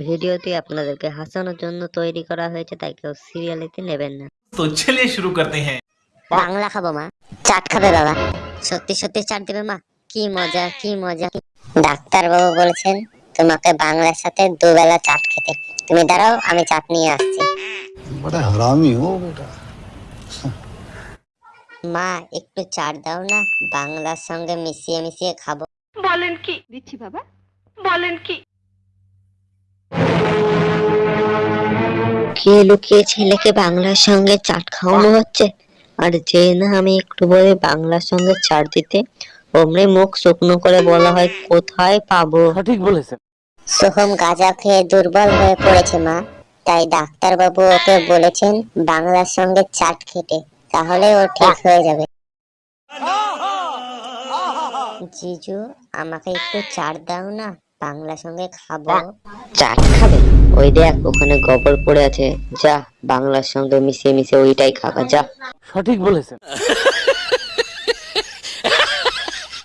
ভিডিওটি আপনাদেরকে হাসানোর জন্য তৈরি করা হয়েছে তাই কেউ সিরিয়ালিতে নেবেন না। তো চলে শুরু করতে হ্যাঁ। বাংলা খাব মা। চাট খাবে বাবা। সত্যি সত্যি চাট দেবে মা। কি মজা কি মজা। ডাক্তার বাবু বলেছেন তোমাকে বাংলার সাথে দুবেলা চাট খেতে। তুমি দাঁড়াও আমি চাট নিয়ে আসছি। বড় হারামি ও বেটা। মা একটু চাট দাও না বাংলার সঙ্গে মিশিয়ে মিশিয়ে খাব। বলেন কি? দিচ্ছি বাবা। বলেন কি? কে লুকিয়ে ছেলেকে বাংলার সঙ্গে চাট খাওয়ানো হচ্ছে? আর যে না আমি একটু বলে বাংলার সঙ্গে চাট দিতে অমনি মুখ শুকনো করে বলা হয় কোথায় পাবো? সঠিক বলেছেন। সোহম গাঁজা খেয়ে দুর্বল হয়ে পড়েছে মা। তাই ডাক্তার বাবু ওকে বলেছেন বাংলার সঙ্গে চাট খেতে। তাহলে ও ঠিক হয়ে যাবে। জিজু আমাকে একটু চার দাও না? বাংলা সঙ্গে খাব। চাট খাবে? ওই দেখ ওখানে গোবর পড়ে আছে। যা বাংলার সঙ্গে মিশিয়ে মিশিয়ে ওইটাই খাবা যা। সঠিক বলেছেন।